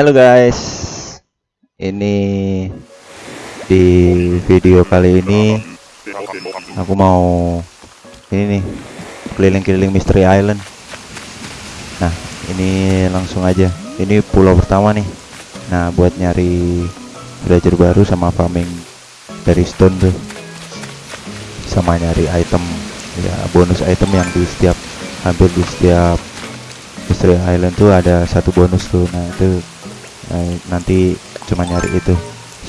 Halo guys, ini di video kali ini aku mau ini nih keliling-keliling Mystery Island. Nah, ini langsung aja. Ini pulau pertama nih. Nah, buat nyari villager baru sama farming dari stone tuh, sama nyari item ya bonus item yang di setiap hampir di setiap Mystery Island tuh ada satu bonus tuh. Nah, itu Nah, nanti cuma nyari itu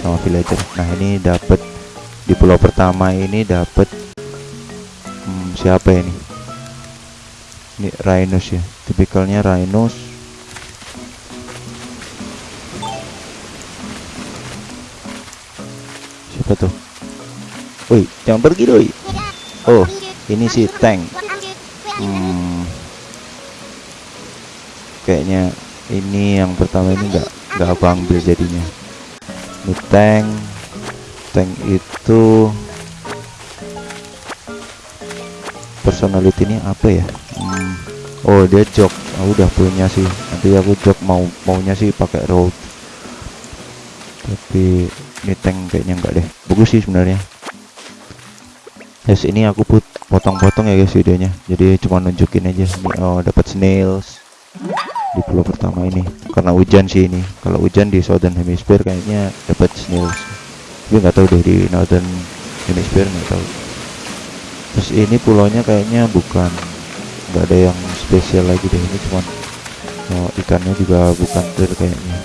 sama villager. Nah, ini dapat di pulau pertama ini dapat hmm, siapa ini? Ini Rhinos ya. Tipikalnya Rhinos. Siapa tuh? Woi, jangan pergi doi. Oh, ini si tank. Hmm, kayaknya ini yang pertama ini enggak nggak aku ambil jadinya. Ini tank. Tank itu personality ini apa ya? Hmm. oh dia jok oh, udah punya sih. Nanti aku jok mau maunya sih pakai road. Tapi ini tank kayaknya enggak deh. Bagus sih sebenarnya. Yes ini aku put potong-potong ya guys videonya. Jadi cuma nunjukin aja. Oh dapat snails di pulau pertama ini. Karena hujan sih ini. Kalau hujan di southern hemisphere kayaknya dapat snails tapi nggak tahu deh di northern hemisphere nggak tahu. Terus ini pulaunya kayaknya bukan nggak ada yang spesial lagi deh ini cuman oh, ikannya juga bukan clear kayaknya.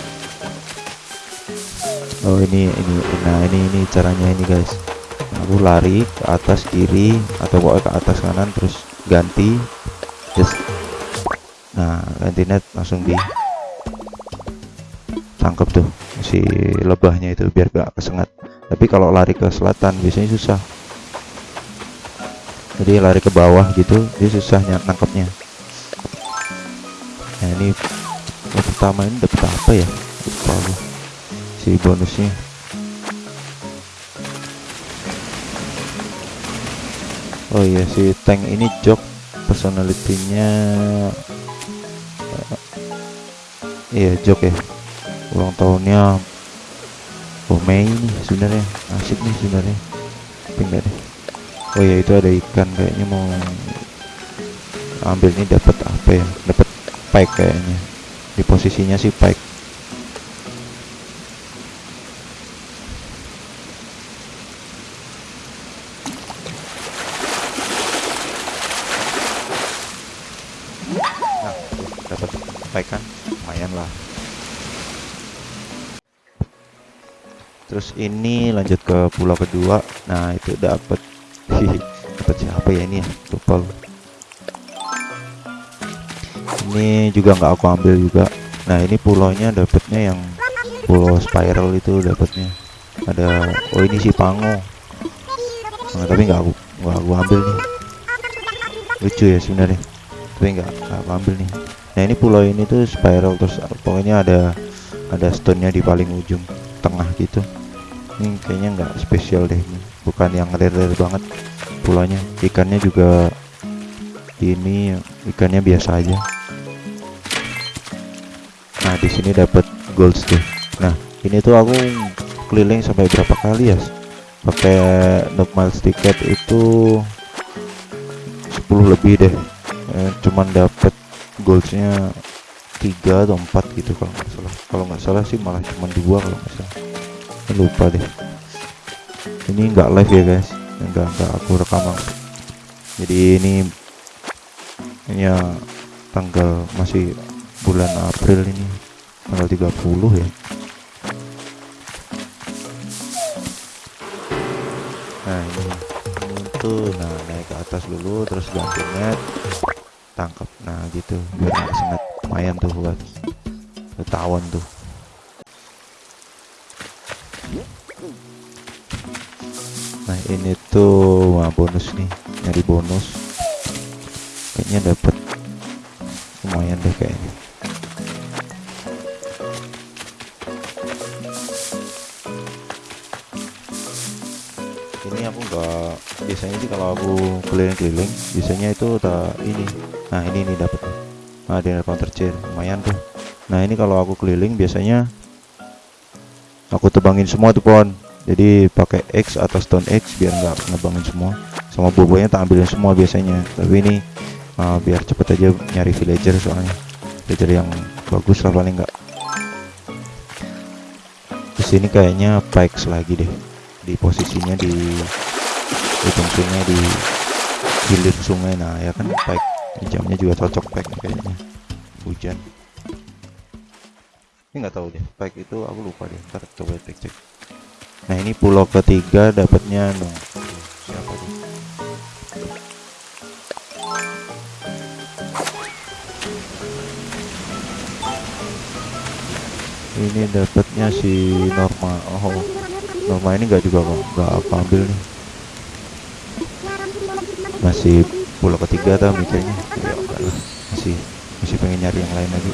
Oh ini ini nah ini ini caranya ini guys. Aku lari ke atas kiri atau ke atas kanan terus ganti just nah ganti net langsung di tangkap tuh si lebahnya itu biar gak kesengat. Tapi kalau lari ke selatan biasanya susah. Jadi lari ke bawah gitu dia susah nangkapnya nah ini yang pertama ini dapat apa ya? Lupa si bonusnya. Oh iya si tank ini jok personalitinya iya jok ya. Ulang tahunnya oh Mei nih sebenarnya. Asik nih sebenarnya. Tapi enggak deh? Oh ya itu ada ikan kayaknya mau ambil ini dapat apa ya? Dapat pike kayaknya. Di posisinya sih pike. Nah dapat kan lumayan lah. Terus ini lanjut ke pulau kedua. Nah itu dapat dapat siapa ya ini ya? Lupa ini juga nggak aku ambil juga. Nah ini pulaunya dapatnya yang pulau spiral itu dapatnya ada oh ini si pango. Nah, tapi nggak aku nggak aku ambil nih. Lucu ya sebenarnya. Tapi nggak aku ambil nih nah ini pulau ini tuh spiral terus pokoknya ada ada stone nya di paling ujung tengah gitu. Ini kayaknya nggak spesial deh ini. Bukan yang rare-rare banget pulaunya. Ikannya juga ini ikannya biasa aja. Nah di sini dapat gold tuh. Nah ini tuh aku keliling sampai berapa kali ya? Pakai normal ticket itu 10 lebih deh. Eh, cuman dapat goalsnya tiga atau empat gitu kalau nggak salah. Kalau nggak salah sih malah cuma dua kalau nggak salah. Lupa deh. Ini nggak live ya guys. Enggak enggak aku rekam jadi ini ya tanggal masih bulan April ini. Tanggal 30 ya. Nah ini untuk nah naik ke atas dulu terus ganti net tangkap nah gitu. Biar nggak lumayan tuh buat ketahuan tuh. Nah ini tuh wah bonus nih. Nyari bonus. Kayaknya dapat lumayan deh kayaknya. Ini aku enggak biasanya sih kalau aku keliling-keliling biasanya itu udah ini. Nah ini nih dapat nah dinner counter chair lumayan tuh. Nah ini kalau aku keliling biasanya aku tebangin semua tuh pohon. Jadi pakai X atau stone X biar nggak ngebangin semua. Sama bobonya tak ambilin semua biasanya. Tapi ini uh, biar cepet aja nyari villager soalnya. Villager yang bagus lah paling nggak. Di sini kayaknya Pikes lagi deh. Di posisinya di ujung sungai di hilir sungai. Nah ya kan Pike jamnya juga cocok Pike kayaknya. Hujan. Ini nggak tahu deh Pike itu aku lupa deh. Ntar coba cek cek. Nah ini pulau ketiga dapatnya no siapa tuh? Ini dapatnya si Norma. Oh Norma ini nggak juga kok nggak aku ambil nih masih pulau ketiga tau mikirnya. Ya masih masih pengen nyari yang lain lagi.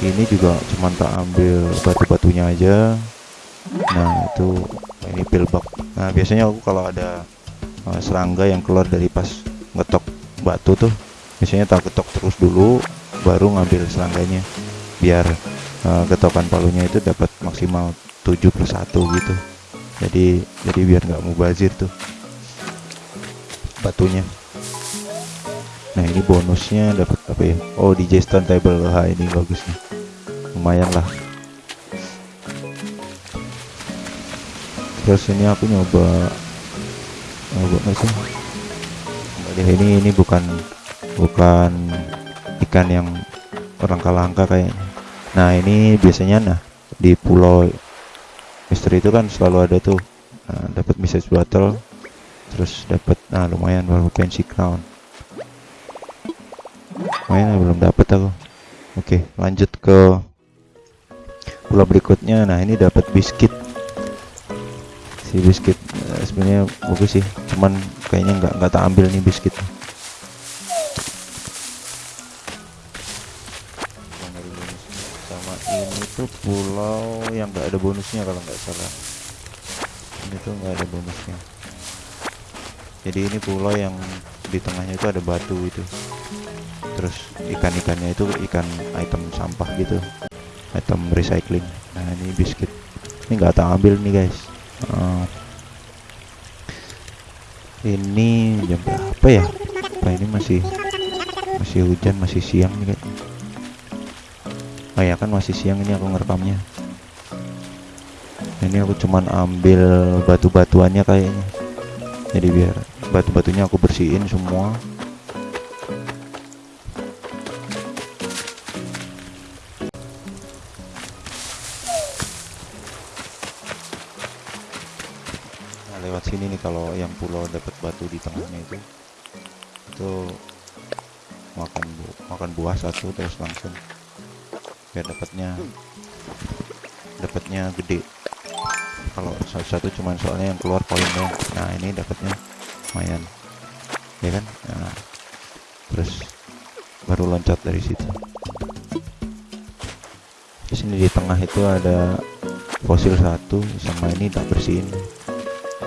Ini juga cuman tak ambil batu-batunya aja. Nah itu ini pillbox. Nah biasanya aku kalau ada uh, serangga yang keluar dari pas ngetok batu tuh biasanya tak ketok terus dulu baru ngambil serangganya. Biar uh, ketokan palunya itu dapat maksimal 7 plus 1 gitu. Jadi jadi biar nggak mubazir tuh batunya. Nah ini bonusnya dapat apa ya? Oh DJ stone table wah ini bagus nih lumayan lah. Terus ini aku nyoba nyoba nggak sih? Ini ini bukan bukan ikan yang orang kalangka kayaknya. Nah ini biasanya nah di pulau misteri itu kan selalu ada tuh nah, dapat message battle terus dapat nah lumayan baru fancy crown. Lumayan belum dapat aku. Oke lanjut ke pulau berikutnya. Nah ini dapat biskuit. Si biskuit eh, sebenarnya bagus sih cuman kayaknya nggak nggak tak ambil nih biskuit. Sama ini tuh pulau yang nggak ada bonusnya kalau nggak salah. Ini tuh nggak ada bonusnya jadi ini pulau yang di tengahnya itu ada batu itu. Terus ikan-ikannya itu ikan item sampah gitu. Item recycling. Nah ini biskuit. Ini nggak tak ambil nih guys. Uh, ini jam berapa ya? Apa ini masih masih hujan masih siang nih kayaknya oh ya kan masih siang ini aku ngerekamnya. Ini aku cuman ambil batu-batuannya kayaknya jadi biar batu-batunya aku bersihin semua. Nah lewat sini nih kalau yang pulau dapat batu di tengahnya itu. Itu makan bu makan buah satu terus langsung. Biar dapatnya dapatnya gede kalau satu-satu cuman soalnya yang keluar poin dong nah ini dapatnya lumayan. Ya kan? Nah, terus baru loncat dari situ. Di sini di tengah itu ada fosil satu sama ini tak bersihin.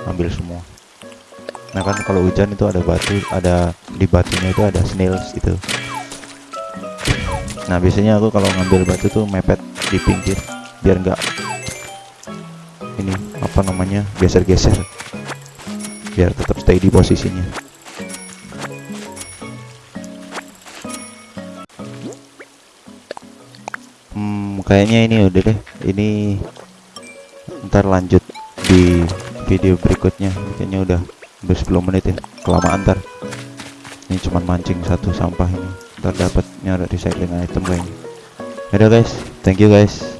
Ambil semua. Nah kan kalau hujan itu ada batu ada di batunya itu ada snails itu nah biasanya aku kalau ngambil batu tuh mepet di pinggir biar enggak ini apa namanya geser-geser. Biar tetap stay di posisinya. Hmm kayaknya ini udah deh. Ini ntar lanjut di video berikutnya. Kayaknya udah udah 10 menit ya. Kelamaan ntar. Ini cuman mancing satu sampah ini. Ntar dapat nyara recycling item kayaknya. Udah guys. Thank you guys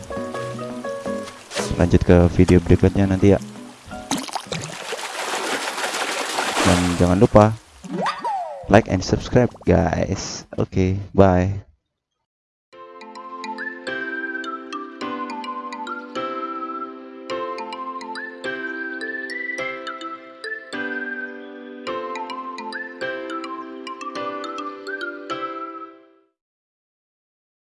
lanjut ke video berikutnya nanti ya. Dan jangan lupa like and subscribe guys. Oke okay, bye